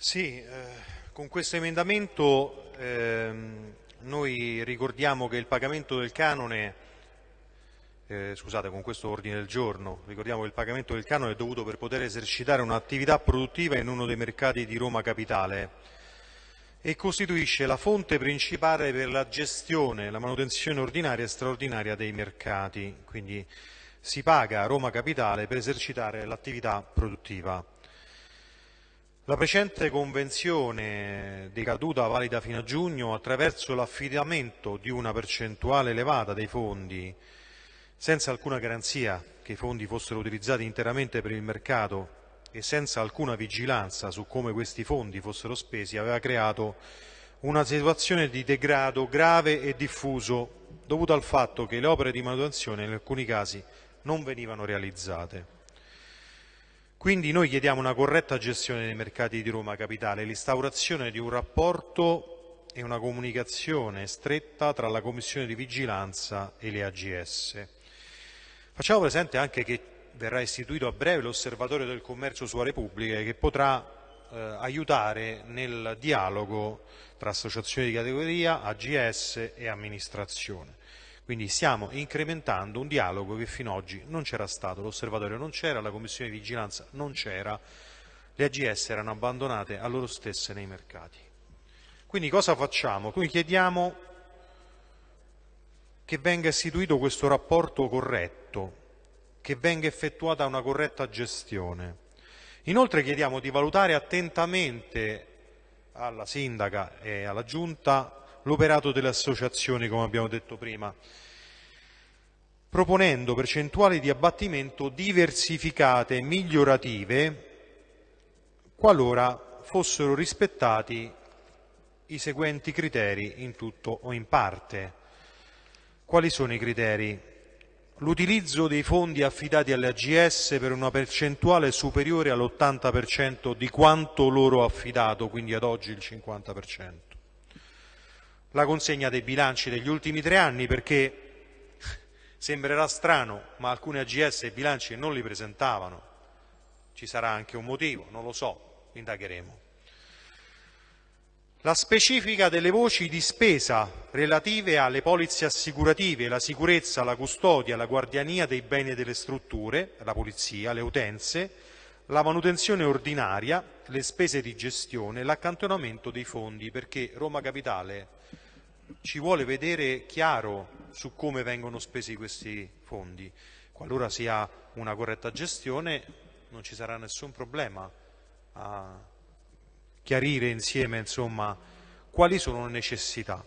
Sì, eh, con questo emendamento ehm, noi ricordiamo che il pagamento del canone, eh, scusate, con questo ordine del giorno, ricordiamo che il pagamento del canone è dovuto per poter esercitare un'attività produttiva in uno dei mercati di Roma Capitale e costituisce la fonte principale per la gestione, la manutenzione ordinaria e straordinaria dei mercati. Quindi si paga a Roma Capitale per esercitare l'attività produttiva. La precedente convenzione decaduta valida fino a giugno attraverso l'affidamento di una percentuale elevata dei fondi senza alcuna garanzia che i fondi fossero utilizzati interamente per il mercato e senza alcuna vigilanza su come questi fondi fossero spesi aveva creato una situazione di degrado grave e diffuso dovuto al fatto che le opere di manutenzione in alcuni casi non venivano realizzate. Quindi noi chiediamo una corretta gestione dei mercati di Roma Capitale, l'instaurazione di un rapporto e una comunicazione stretta tra la Commissione di Vigilanza e le AGS. Facciamo presente anche che verrà istituito a breve l'Osservatorio del Commercio sulle Repubbliche che potrà eh, aiutare nel dialogo tra associazioni di categoria, AGS e amministrazione. Quindi stiamo incrementando un dialogo che fino ad oggi non c'era stato, l'osservatorio non c'era, la commissione di vigilanza non c'era, le AGS erano abbandonate a loro stesse nei mercati. Quindi cosa facciamo? Noi chiediamo che venga istituito questo rapporto corretto, che venga effettuata una corretta gestione. Inoltre chiediamo di valutare attentamente alla sindaca e alla giunta l'operato delle associazioni, come abbiamo detto prima, proponendo percentuali di abbattimento diversificate e migliorative qualora fossero rispettati i seguenti criteri in tutto o in parte. Quali sono i criteri? L'utilizzo dei fondi affidati alle AGS per una percentuale superiore all'80% di quanto loro affidato, quindi ad oggi il 50% la consegna dei bilanci degli ultimi tre anni perché sembrerà strano, ma alcune AGS i bilanci non li presentavano. Ci sarà anche un motivo, non lo so, indagheremo. La specifica delle voci di spesa relative alle polizze assicurative, la sicurezza, la custodia, la guardiania dei beni e delle strutture, la polizia, le utenze, la manutenzione ordinaria, le spese di gestione, l'accantonamento dei fondi, perché Roma Capitale ci vuole vedere chiaro su come vengono spesi questi fondi. Qualora si ha una corretta gestione non ci sarà nessun problema a chiarire insieme insomma, quali sono le necessità.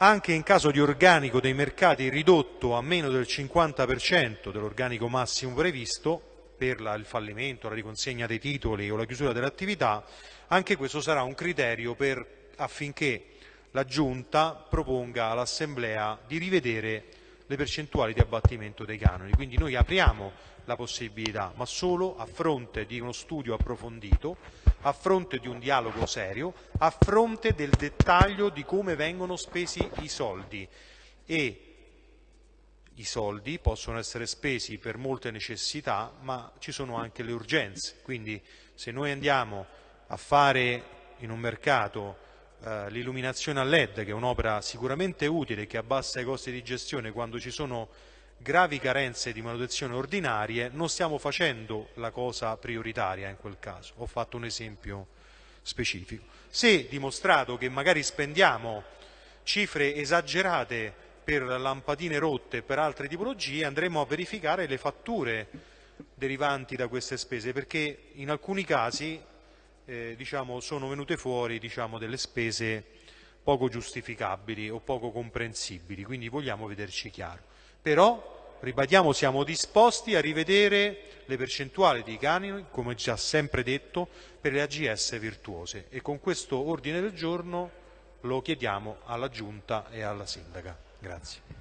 Anche in caso di organico dei mercati ridotto a meno del 50% dell'organico massimo previsto, per la, il fallimento, la riconsegna dei titoli o la chiusura dell'attività, anche questo sarà un criterio per, affinché la Giunta proponga all'Assemblea di rivedere le percentuali di abbattimento dei canoni. Quindi noi apriamo la possibilità, ma solo a fronte di uno studio approfondito, a fronte di un dialogo serio, a fronte del dettaglio di come vengono spesi i soldi. E i soldi possono essere spesi per molte necessità, ma ci sono anche le urgenze. Quindi se noi andiamo a fare in un mercato eh, l'illuminazione a LED, che è un'opera sicuramente utile e che abbassa i costi di gestione quando ci sono gravi carenze di manutenzione ordinarie, non stiamo facendo la cosa prioritaria in quel caso. Ho fatto un esempio specifico. Se dimostrato che magari spendiamo cifre esagerate per lampadine rotte e per altre tipologie, andremo a verificare le fatture derivanti da queste spese, perché in alcuni casi eh, diciamo, sono venute fuori diciamo, delle spese poco giustificabili o poco comprensibili, quindi vogliamo vederci chiaro. Però, ribadiamo, siamo disposti a rivedere le percentuali di canoni, come già sempre detto, per le AGS virtuose e con questo ordine del giorno lo chiediamo alla Giunta e alla Sindaca. Grazie.